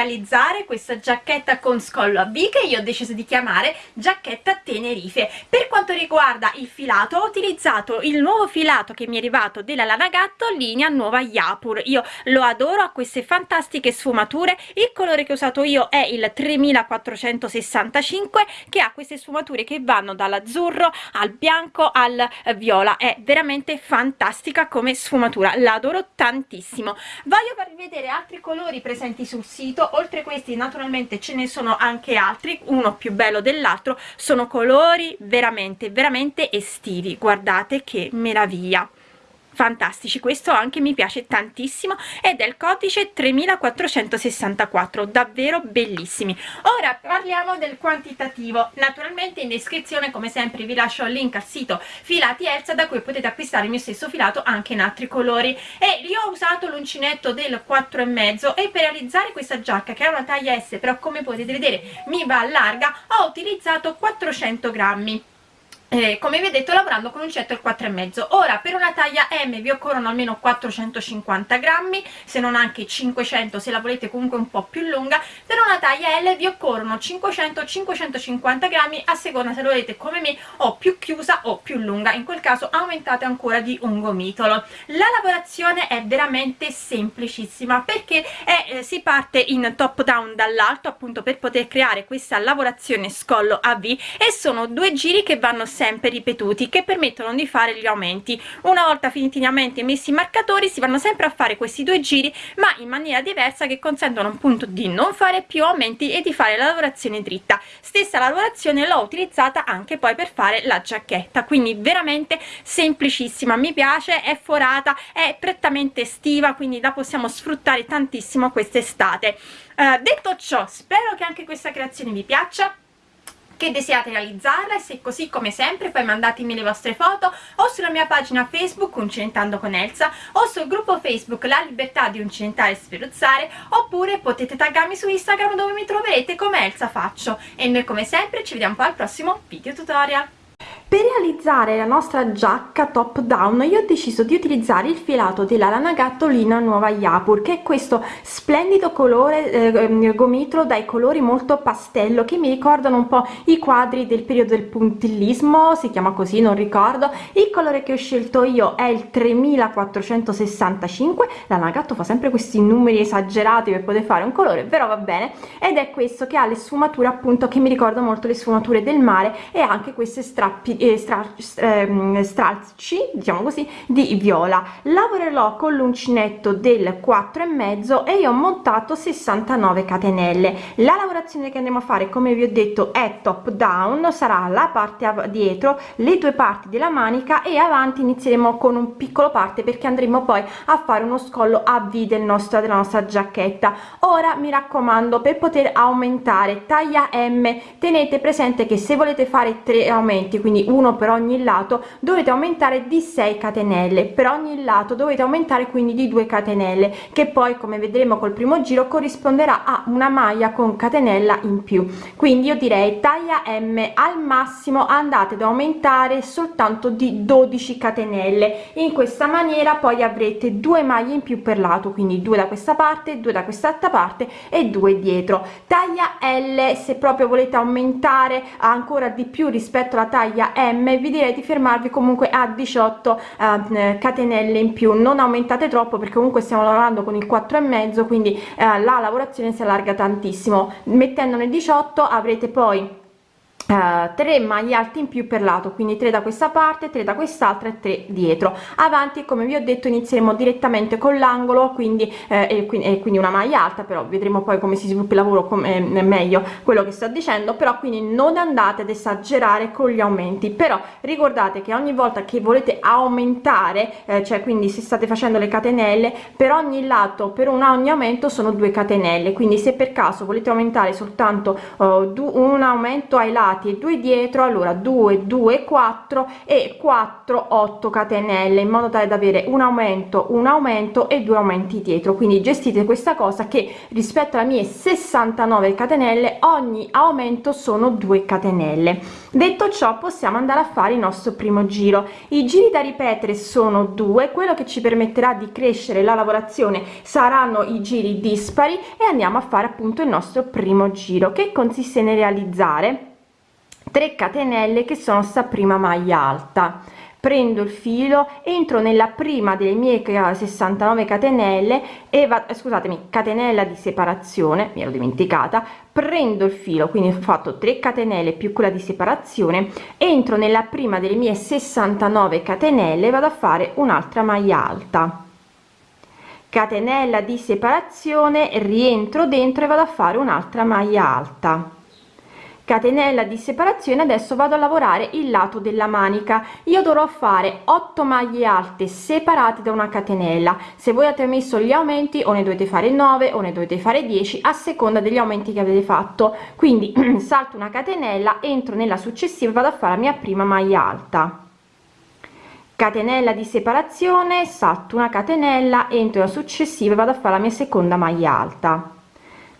realizzare questa giacchetta con scollo a V che io ho deciso di chiamare giacchetta Tenerife. Per quanto riguarda il filato ho utilizzato il nuovo filato che mi è arrivato della Lana Gatto linea nuova Yapur. Io lo adoro a queste fantastiche sfumature. Il colore che ho usato io è il 3465 che ha queste sfumature che vanno dall'azzurro al bianco al viola. È veramente fantastica come sfumatura l'adoro tantissimo. Voglio farvi vedere altri colori presenti sul sito. Oltre questi naturalmente ce ne sono anche altri. Uno più bello dell'altro sono colori veramente veramente estivi. Guardate che meraviglia fantastici questo anche mi piace tantissimo ed è il codice 3464 davvero bellissimi. Ora parliamo del quantitativo naturalmente in descrizione come sempre vi lascio il link al sito filati Elsa da cui potete acquistare il mio stesso filato anche in altri colori. E io ho usato l'uncinetto del 4 e mezzo e per realizzare questa giacca che è una taglia S però come potete vedere mi va larga ho utilizzato 400 grammi eh, come detto lavorando con un cetto il 4,5 ora per una taglia M vi occorrono almeno 450 grammi se non anche 500 se la volete comunque un po' più lunga. Per una taglia L vi occorrono 500-550 grammi a seconda se lo volete come me o più chiusa o più lunga. In quel caso aumentate ancora di un gomitolo. La lavorazione è veramente semplicissima perché è, eh, si parte in top down dall'alto appunto per poter creare questa lavorazione scollo a V e sono due giri che vanno sempre ripetuti che permettono di fare gli aumenti. Una volta finiti gli aumenti e messi i marcatori si vanno sempre a fare questi due giri ma in maniera diversa che consentono appunto di non fare più aumenti e di fare la lavorazione dritta. Stessa lavorazione l'ho utilizzata anche poi per fare la giacchetta quindi veramente semplicissima. Mi piace è forata è prettamente estiva quindi la possiamo sfruttare tantissimo quest'estate. Eh, detto ciò spero che anche questa creazione vi piaccia che desiderate realizzarla e se così come sempre poi mandatemi le vostre foto o sulla mia pagina Facebook Uncinentando con Elsa o sul gruppo Facebook La Libertà di Uncinentare e Sferuzzare oppure potete taggarmi su Instagram dove mi troverete come Elsa Faccio. E noi come sempre ci vediamo poi al prossimo video tutorial per realizzare la nostra giacca top down io ho deciso di utilizzare il filato della lana gattolina nuova Yapur che è questo splendido colore eh, gomitolo dai colori molto pastello che mi ricordano un po' i quadri del periodo del puntillismo si chiama così non ricordo. Il colore che ho scelto io è il 3465 la gatto fa sempre questi numeri esagerati per poter fare un colore però va bene. Ed è questo che ha le sfumature appunto che mi ricordano molto le sfumature del mare e anche queste strappi eh, stralci diciamo così di viola. Lavorerò con l'uncinetto del 4 e mezzo e io ho montato 69 catenelle. La lavorazione che andremo a fare come vi ho detto è top down sarà la parte dietro le due parti della manica e avanti inizieremo con un piccolo parte perché andremo poi a fare uno scollo a v del nostro della nostra giacchetta. Ora mi raccomando per poter aumentare taglia m tenete presente che se volete fare tre aumenti quindi uno per ogni lato dovete aumentare di 6 catenelle. Per ogni lato dovete aumentare quindi di 2 catenelle che poi come vedremo col primo giro corrisponderà a una maglia con catenella in più. Quindi io direi taglia m al massimo andate ad aumentare soltanto di 12 catenelle. In questa maniera poi avrete due maglie in più per lato quindi due da questa parte due da quest'altra parte e due dietro. Taglia l se proprio volete aumentare ancora di più rispetto alla taglia m vi direi di fermarvi comunque a 18 eh, catenelle in più. Non aumentate troppo perché comunque stiamo lavorando con il 4 e mezzo quindi eh, la lavorazione si allarga tantissimo. Mettendone 18 avrete poi Uh, 3 maglie alte in più per lato quindi 3 da questa parte 3 da quest'altra e 3 dietro. Avanti come vi ho detto inizieremo direttamente con l'angolo quindi, eh, e quindi, e quindi una maglia alta però vedremo poi come si sviluppa il lavoro come eh, meglio quello che sto dicendo però quindi non andate ad esagerare con gli aumenti. Però ricordate che ogni volta che volete aumentare eh, cioè quindi se state facendo le catenelle per ogni lato per un ogni aumento sono due catenelle. Quindi se per caso volete aumentare soltanto uh, un aumento ai lati avanti e 2 dietro allora 2 2 4 e 4 8 catenelle in modo tale da avere un aumento un aumento e due aumenti dietro. Quindi gestite questa cosa che rispetto alle mie 69 catenelle ogni aumento sono 2 catenelle. Detto ciò possiamo andare a fare il nostro primo giro. I giri da ripetere sono due quello che ci permetterà di crescere la lavorazione saranno i giri dispari e andiamo a fare appunto il nostro primo giro che consiste nel realizzare 3 catenelle che sono sta prima maglia alta. Prendo il filo entro nella prima delle mie 69 catenelle e va scusatemi catenella di separazione mi ero dimenticata. Prendo il filo quindi ho fatto 3 catenelle più quella di separazione entro nella prima delle mie 69 catenelle vado a fare un'altra maglia alta. Catenella di separazione rientro dentro e vado a fare un'altra maglia alta catenella di separazione adesso vado a lavorare il lato della manica. Io dovrò fare 8 maglie alte separate da una catenella. Se voi avete messo gli aumenti o ne dovete fare 9 o ne dovete fare 10 a seconda degli aumenti che avete fatto. Quindi salto una catenella entro nella successiva vado a fare la mia prima maglia alta. Catenella di separazione salto una catenella entro la successiva vado a fare la mia seconda maglia alta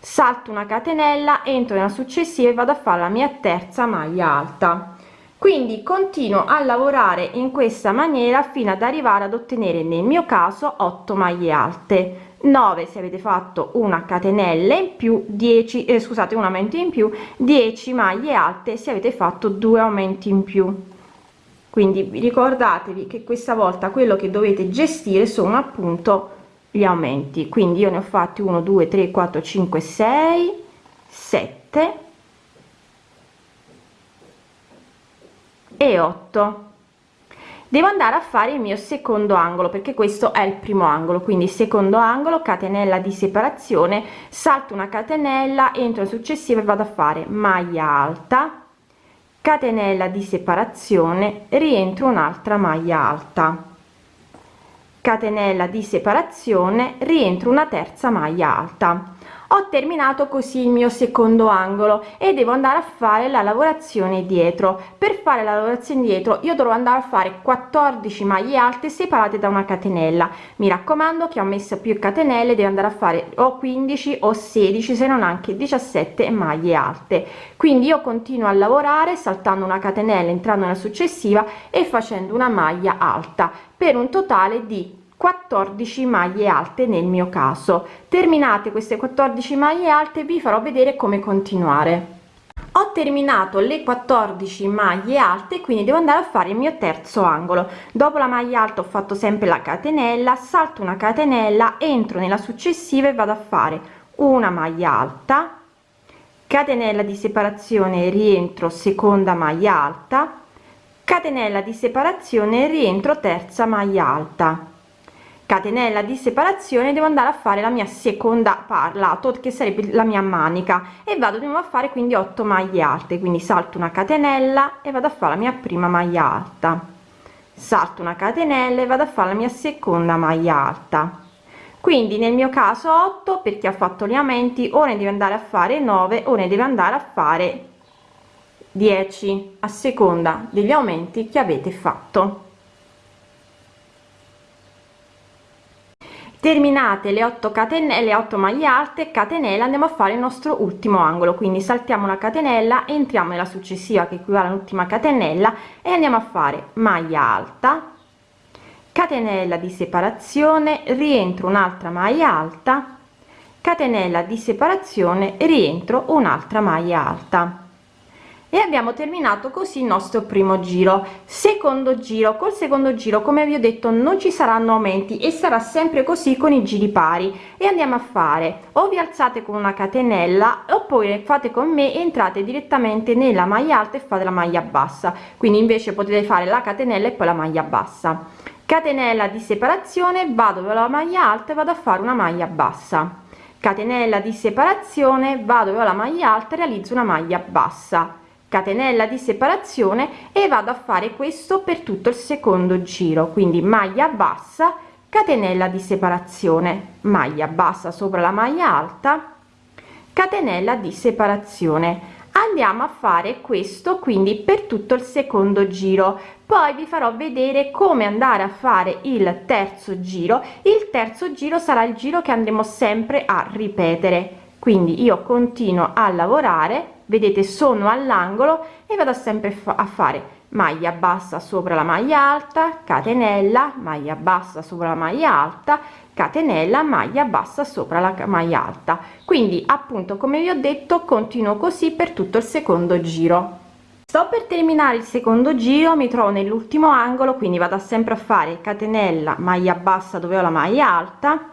salto una catenella entro nella successiva e vado a fare la mia terza maglia alta. Quindi continuo a lavorare in questa maniera fino ad arrivare ad ottenere nel mio caso 8 maglie alte. 9 se avete fatto una catenella in più 10 eh, scusate un aumento in più 10 maglie alte se avete fatto due aumenti in più. Quindi ricordatevi che questa volta quello che dovete gestire sono appunto gli aumenti. Quindi io ne ho fatti 1 2 3 4 5 6 7 e 8 devo andare a fare il mio secondo angolo perché questo è il primo angolo. Quindi secondo angolo catenella di separazione salto una catenella entro successiva e vado a fare maglia alta catenella di separazione rientro un'altra maglia alta catenella di separazione rientro una terza maglia alta ho terminato così il mio secondo angolo e devo andare a fare la lavorazione dietro. Per fare la lavorazione dietro io dovrò andare a fare 14 maglie alte separate da una catenella. Mi raccomando che ho messo più catenelle devo andare a fare o 15 o 16 se non anche 17 maglie alte. Quindi io continuo a lavorare saltando una catenella entrando nella successiva e facendo una maglia alta per un totale di 14 maglie alte nel mio caso. Terminate queste 14 maglie alte vi farò vedere come continuare. Ho terminato le 14 maglie alte quindi devo andare a fare il mio terzo angolo. Dopo la maglia alta ho fatto sempre la catenella salto una catenella entro nella successiva e vado a fare una maglia alta catenella di separazione rientro seconda maglia alta catenella di separazione rientro terza maglia alta catenella di separazione devo andare a fare la mia seconda parlato che sarebbe la mia manica. E vado di nuovo a fare quindi 8 maglie alte. Quindi salto una catenella e vado a fare la mia prima maglia alta. Salto una catenella e vado a fare la mia seconda maglia alta. Quindi nel mio caso 8 perché ha fatto gli aumenti o ne deve andare a fare 9 o ne deve andare a fare 10 a seconda degli aumenti che avete fatto terminate le 8 catenelle 8 maglie alte catenella andiamo a fare il nostro ultimo angolo. Quindi saltiamo una catenella entriamo nella successiva che equivale all'ultima catenella e andiamo a fare maglia alta catenella di separazione rientro un'altra maglia alta catenella di separazione rientro un'altra maglia alta e abbiamo terminato così il nostro primo giro. Secondo giro col secondo giro come vi ho detto non ci saranno aumenti e sarà sempre così con i giri pari. E andiamo a fare. O vi alzate con una catenella oppure fate con me entrate direttamente nella maglia alta e fate la maglia bassa. Quindi invece potete fare la catenella e poi la maglia bassa. Catenella di separazione vado la maglia alta e vado a fare una maglia bassa. Catenella di separazione vado alla maglia alta e realizzo una maglia bassa catenella di separazione e vado a fare questo per tutto il secondo giro. Quindi maglia bassa catenella di separazione. Maglia bassa sopra la maglia alta catenella di separazione. Andiamo a fare questo quindi per tutto il secondo giro. Poi vi farò vedere come andare a fare il terzo giro. Il terzo giro sarà il giro che andremo sempre a ripetere. Quindi io continuo a lavorare vedete sono all'angolo e vado sempre a fare maglia bassa sopra la maglia alta catenella maglia bassa sopra la maglia alta catenella maglia bassa sopra la maglia alta. Quindi appunto come vi ho detto continuo così per tutto il secondo giro. Sto per terminare il secondo giro mi trovo nell'ultimo angolo quindi vado sempre a fare catenella maglia bassa dove ho la maglia alta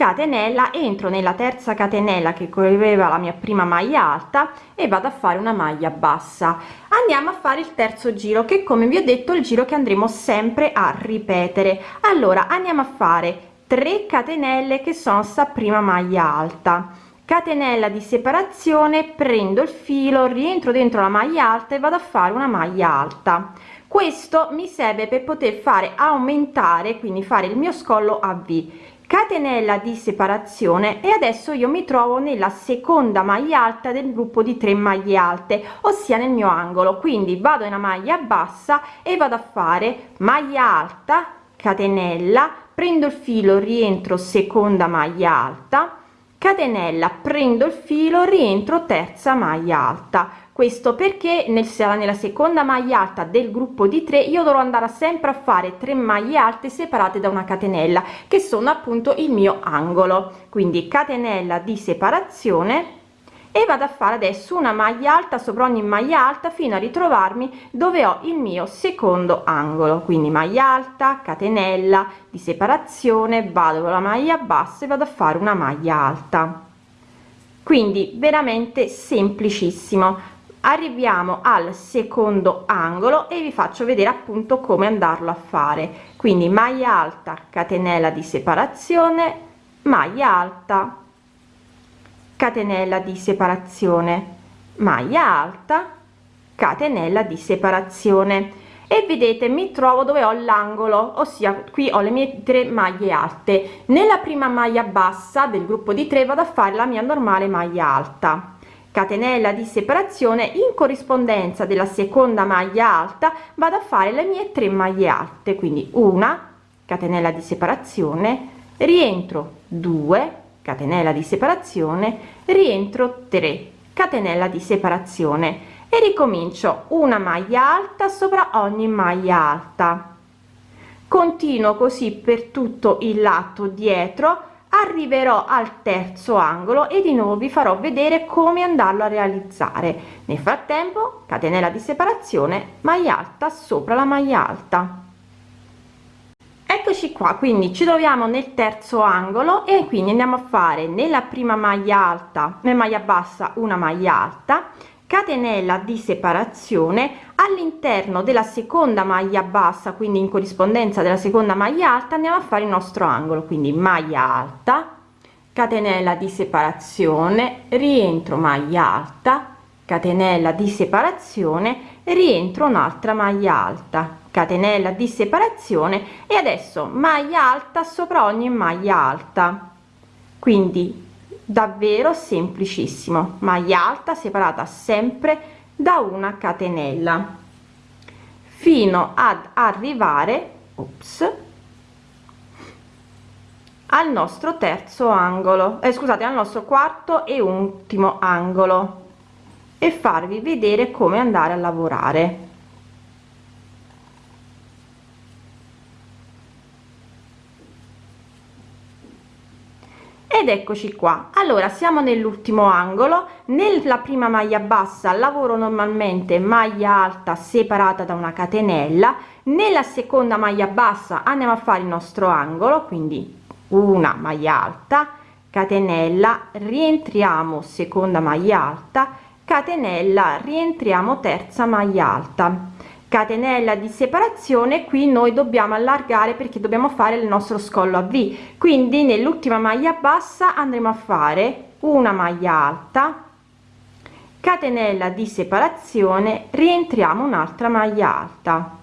catenella entro nella terza catenella che correva la mia prima maglia alta e vado a fare una maglia bassa. Andiamo a fare il terzo giro che come vi ho detto il giro che andremo sempre a ripetere. Allora andiamo a fare 3 catenelle che sono sta prima maglia alta. Catenella di separazione prendo il filo rientro dentro la maglia alta e vado a fare una maglia alta. Questo mi serve per poter fare aumentare quindi fare il mio scollo a v catenella di separazione e adesso io mi trovo nella seconda maglia alta del gruppo di 3 maglie alte ossia nel mio angolo. Quindi vado in una maglia bassa e vado a fare maglia alta catenella prendo il filo rientro seconda maglia alta catenella prendo il filo rientro terza maglia alta. Questo perché nel, nella seconda maglia alta del gruppo di 3 io dovrò andare sempre a fare 3 maglie alte separate da una catenella che sono appunto il mio angolo. Quindi catenella di separazione e vado a fare adesso una maglia alta sopra ogni maglia alta fino a ritrovarmi dove ho il mio secondo angolo. Quindi maglia alta catenella di separazione vado con la maglia bassa e vado a fare una maglia alta. Quindi veramente semplicissimo. Arriviamo al secondo angolo e vi faccio vedere appunto come andarlo a fare. Quindi maglia alta catenella di separazione maglia alta catenella di separazione. Maglia alta catenella di separazione. E vedete mi trovo dove ho l'angolo ossia qui ho le mie tre maglie alte. Nella prima maglia bassa del gruppo di 3 vado a fare la mia normale maglia alta. Catenella di separazione in corrispondenza della seconda maglia alta vado a fare le mie tre maglie alte. Quindi una catenella di separazione rientro 2 catenella di separazione rientro 3 catenella di separazione e ricomincio una maglia alta sopra ogni maglia alta. Continuo così per tutto il lato dietro arriverò al terzo angolo e di nuovo vi farò vedere come andarlo a realizzare. Nel frattempo catenella di separazione maglia alta sopra la maglia alta eccoci qua quindi ci troviamo nel terzo angolo e quindi andiamo a fare nella prima maglia alta nella maglia bassa una maglia alta catenella di separazione all'interno della seconda maglia bassa quindi in corrispondenza della seconda maglia alta andiamo a fare il nostro angolo quindi maglia alta catenella di separazione rientro maglia alta catenella di separazione rientro un'altra maglia alta catenella di separazione e adesso maglia alta sopra ogni maglia alta. Quindi davvero semplicissimo. Maglia alta separata sempre da una catenella. Fino ad arrivare ops, al nostro terzo angolo. Eh, scusate al nostro quarto e ultimo angolo. E farvi vedere come andare a lavorare ed eccoci qua. Allora siamo nell'ultimo angolo. Nella prima maglia bassa lavoro normalmente maglia alta separata da una catenella. Nella seconda maglia bassa andiamo a fare il nostro angolo quindi una maglia alta catenella rientriamo seconda maglia alta catenella rientriamo terza maglia alta catenella di separazione qui noi dobbiamo allargare perché dobbiamo fare il nostro scollo a v. Quindi nell'ultima maglia bassa andremo a fare una maglia alta catenella di separazione rientriamo un'altra maglia alta.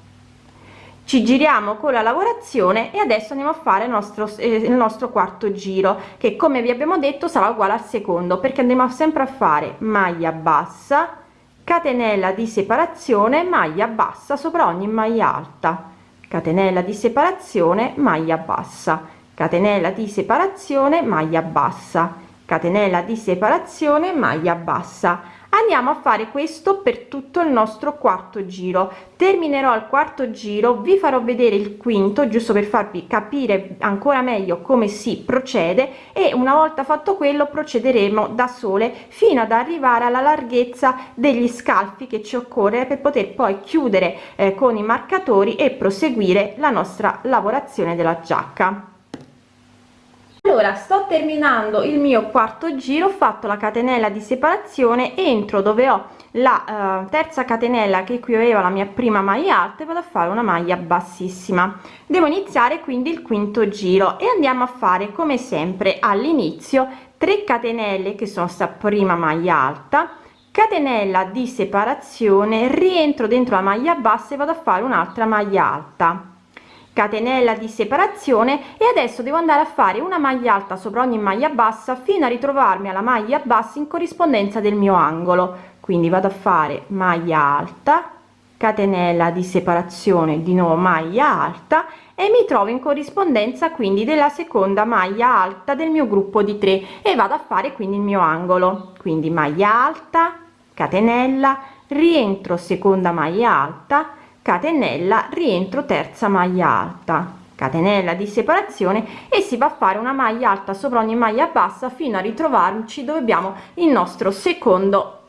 Ci giriamo con la lavorazione e adesso andiamo a fare il nostro eh, il nostro quarto giro che come vi abbiamo detto sarà uguale al secondo perché andremo sempre a fare maglia bassa catenella di separazione maglia bassa sopra ogni maglia alta. Catenella di separazione maglia bassa. Catenella di separazione maglia bassa. Catenella di separazione maglia bassa andiamo a fare questo per tutto il nostro quarto giro. Terminerò il quarto giro vi farò vedere il quinto giusto per farvi capire ancora meglio come si procede e una volta fatto quello procederemo da sole fino ad arrivare alla larghezza degli scalfi che ci occorre per poter poi chiudere eh, con i marcatori e proseguire la nostra lavorazione della giacca allora sto terminando il mio quarto giro ho fatto la catenella di separazione entro dove ho la uh, terza catenella che qui aveva la mia prima maglia alta vado a fare una maglia bassissima. Devo iniziare quindi il quinto giro e andiamo a fare come sempre all'inizio 3 catenelle che sono sta prima maglia alta catenella di separazione rientro dentro la maglia bassa e vado a fare un'altra maglia alta catenella di separazione e adesso devo andare a fare una maglia alta sopra ogni maglia bassa fino a ritrovarmi alla maglia bassa in corrispondenza del mio angolo. Quindi vado a fare maglia alta catenella di separazione di nuovo maglia alta e mi trovo in corrispondenza quindi della seconda maglia alta del mio gruppo di 3 e vado a fare quindi il mio angolo. Quindi maglia alta catenella rientro seconda maglia alta catenella rientro terza maglia alta. Catenella di separazione e si va a fare una maglia alta sopra ogni maglia bassa fino a ritrovarci dove abbiamo il nostro secondo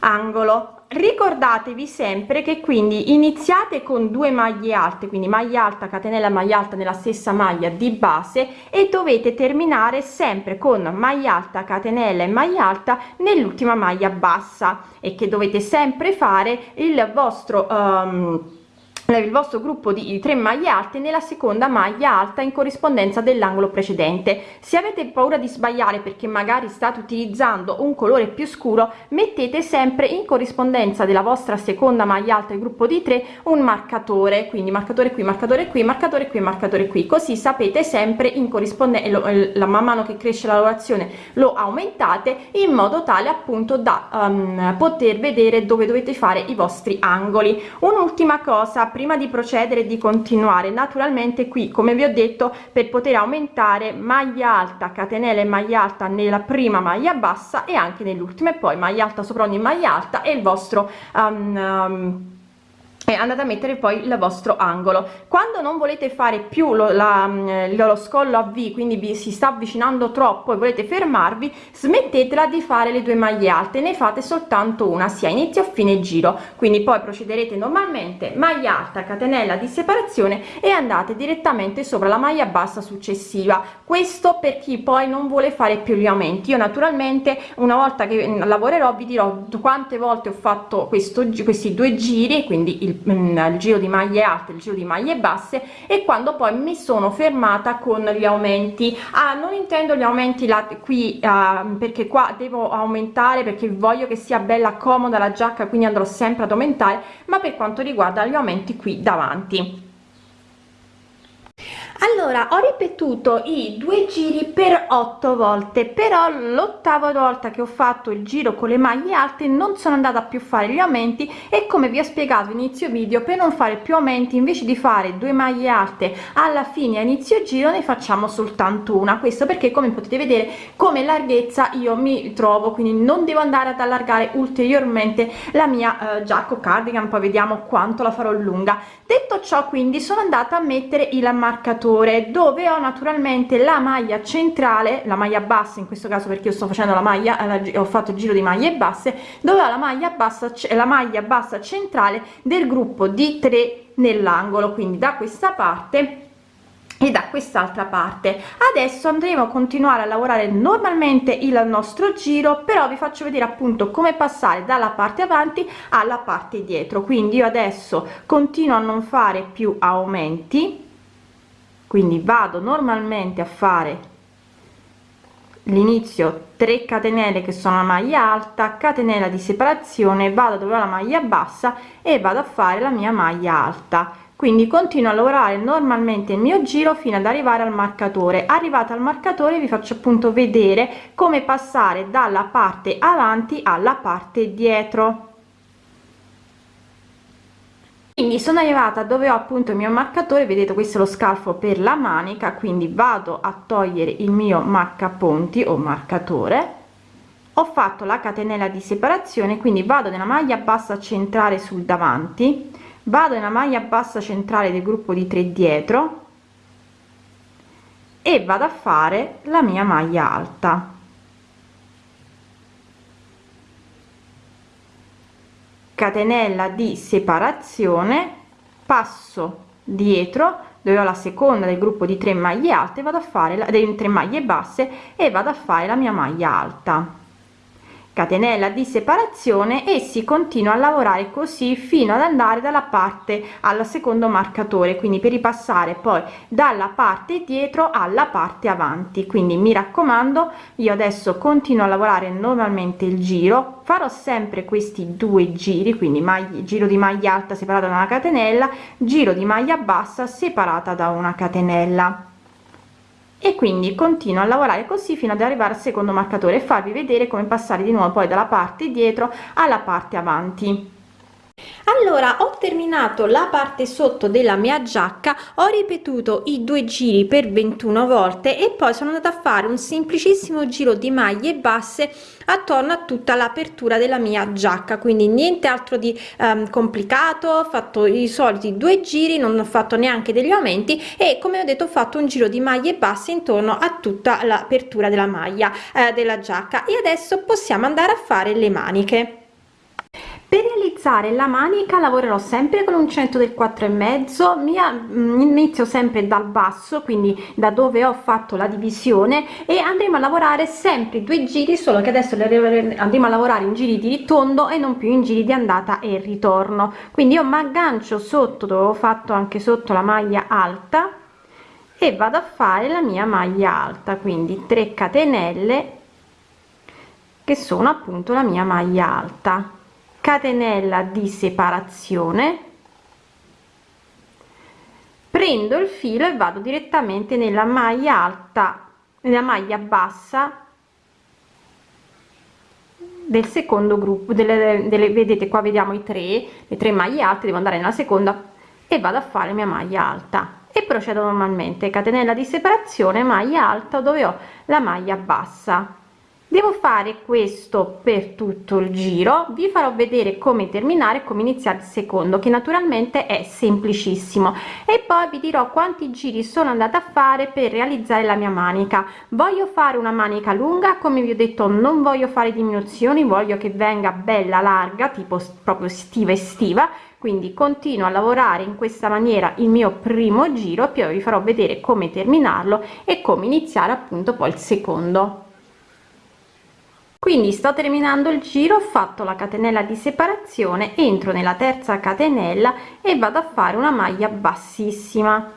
angolo ricordatevi sempre che quindi iniziate con due maglie alte quindi maglia alta catenella maglia alta nella stessa maglia di base e dovete terminare sempre con maglia alta catenella e maglia alta nell'ultima maglia bassa e che dovete sempre fare il vostro um, il vostro gruppo di tre maglie alte nella seconda maglia alta in corrispondenza dell'angolo precedente. Se avete paura di sbagliare perché magari state utilizzando un colore più scuro mettete sempre in corrispondenza della vostra seconda maglia alta il gruppo di tre un marcatore. Quindi marcatore qui marcatore qui marcatore qui marcatore qui. Così sapete sempre in corrispondenza la man mano che cresce la lavorazione lo aumentate in modo tale appunto da um, poter vedere dove dovete fare i vostri angoli. Un'ultima cosa prima di procedere di continuare. Naturalmente qui come vi ho detto per poter aumentare maglia alta catenella e maglia alta nella prima maglia bassa e anche nell'ultima e poi maglia alta sopra ogni maglia alta e il vostro um, um, andate a mettere poi il vostro angolo. Quando non volete fare più lo, la, mm, lo scollo a v quindi vi si sta avvicinando troppo e volete fermarvi smettetela di fare le due maglie alte ne fate soltanto una sia inizio a fine giro. Quindi poi procederete normalmente maglia alta catenella di separazione e andate direttamente sopra la maglia bassa successiva. Questo per chi poi non vuole fare più gli aumenti. Io naturalmente una volta che mm, lavorerò vi dirò quante volte ho fatto questo questi due giri quindi il il, giro di maglie alte il giro di maglie basse e quando poi mi sono fermata con gli aumenti. Ah, non intendo gli aumenti là qui uh, perché qua devo aumentare perché voglio che sia bella comoda la giacca quindi andrò sempre ad aumentare ma per quanto riguarda gli aumenti qui davanti allora ho ripetuto i due giri per otto volte però l'ottava volta che ho fatto il giro con le maglie alte non sono andata più a fare gli aumenti e come vi ho spiegato inizio video per non fare più aumenti invece di fare due maglie alte alla fine a inizio giro ne facciamo soltanto una. Questo perché come potete vedere come larghezza io mi trovo quindi non devo andare ad allargare ulteriormente la mia eh, giacca cardigan poi vediamo quanto la farò lunga. Detto ciò quindi sono andata a mettere il marcatore maggiore dove ho naturalmente la maglia centrale la maglia bassa in questo caso perché io sto facendo la maglia eh, ho fatto il giro di maglie basse dove ho la maglia bassa la maglia bassa centrale del gruppo di 3 nell'angolo quindi da questa parte e da quest'altra parte. Adesso andremo a continuare a lavorare normalmente il nostro giro però vi faccio vedere appunto come passare dalla parte avanti alla parte dietro. Quindi io adesso continuo a non fare più aumenti quindi vado normalmente a fare l'inizio 3 catenelle che sono la maglia alta catenella di separazione vado dove ho la maglia bassa e vado a fare la mia maglia alta. Quindi continuo a lavorare normalmente il mio giro fino ad arrivare al marcatore. Arrivata al marcatore vi faccio appunto vedere come passare dalla parte avanti alla parte dietro quindi sono arrivata dove ho appunto il mio marcatore vedete questo è lo scalfo per la manica quindi vado a togliere il mio marcaponti o marcatore. Ho fatto la catenella di separazione quindi vado nella maglia bassa centrale sul davanti vado nella maglia bassa centrale del gruppo di 3 dietro e vado a fare la mia maglia alta catenella di separazione passo dietro dove ho la seconda del gruppo di 3 maglie alte vado a fare la, delle 3 maglie basse e vado a fare la mia maglia alta catenella di separazione e si continua a lavorare così fino ad andare dalla parte al secondo marcatore quindi per ripassare poi dalla parte dietro alla parte avanti. Quindi mi raccomando io adesso continuo a lavorare normalmente il giro. Farò sempre questi due giri quindi maglia giro di maglia alta separata da una catenella giro di maglia bassa separata da una catenella e quindi continuo a lavorare così fino ad arrivare al secondo marcatore e farvi vedere come passare di nuovo poi dalla parte dietro alla parte avanti allora ho terminato la parte sotto della mia giacca ho ripetuto i due giri per 21 volte e poi sono andata a fare un semplicissimo giro di maglie basse attorno a tutta l'apertura della mia giacca. Quindi niente altro di um, complicato ho fatto i soliti due giri non ho fatto neanche degli aumenti e come ho detto ho fatto un giro di maglie basse intorno a tutta l'apertura della maglia eh, della giacca. E adesso possiamo andare a fare le maniche per realizzare la manica lavorerò sempre con uncinetto del 4 e mezzo mm, inizio sempre dal basso quindi da dove ho fatto la divisione e andremo a lavorare sempre due giri solo che adesso andremo a lavorare in giri di tondo e non più in giri di andata e ritorno. Quindi io mi aggancio sotto dove ho fatto anche sotto la maglia alta e vado a fare la mia maglia alta quindi 3 catenelle che sono appunto la mia maglia alta catenella di separazione. Prendo il filo e vado direttamente nella maglia alta nella maglia bassa del secondo gruppo delle, delle vedete qua vediamo i tre le tre maglie alte devo andare nella seconda e vado a fare mia maglia alta. E procedo normalmente. Catenella di separazione maglia alta dove ho la maglia bassa devo fare questo per tutto il giro vi farò vedere come terminare come iniziare il secondo che naturalmente è semplicissimo. E poi vi dirò quanti giri sono andata a fare per realizzare la mia manica. Voglio fare una manica lunga come vi ho detto non voglio fare diminuzioni voglio che venga bella larga tipo proprio estiva estiva. Quindi continuo a lavorare in questa maniera il mio primo giro poi vi farò vedere come terminarlo e come iniziare appunto poi il secondo quindi sto terminando il giro ho fatto la catenella di separazione entro nella terza catenella e vado a fare una maglia bassissima.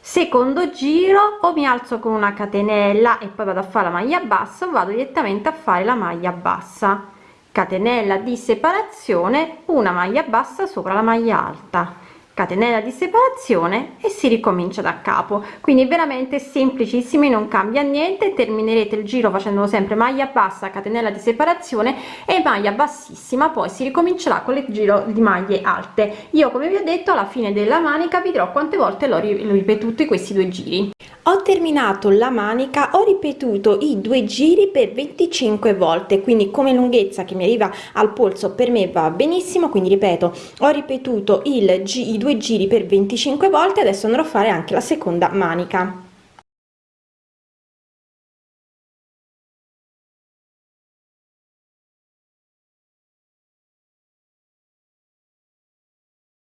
Secondo giro o mi alzo con una catenella e poi vado a fare la maglia bassa o vado direttamente a fare la maglia bassa. Catenella di separazione una maglia bassa sopra la maglia alta catenella di separazione e si ricomincia da capo. Quindi veramente semplicissimi non cambia niente. Terminerete il giro facendo sempre maglia bassa catenella di separazione e maglia bassissima poi si ricomincerà con il giro di maglie alte. Io come vi ho detto alla fine della manica vi dirò quante volte l'ho ripetuto questi due giri. Ho terminato la manica ho ripetuto i due giri per 25 volte quindi come lunghezza che mi arriva al polso per me va benissimo. Quindi ripeto ho ripetuto il i due giri per 25 volte adesso andrò a fare anche la seconda manica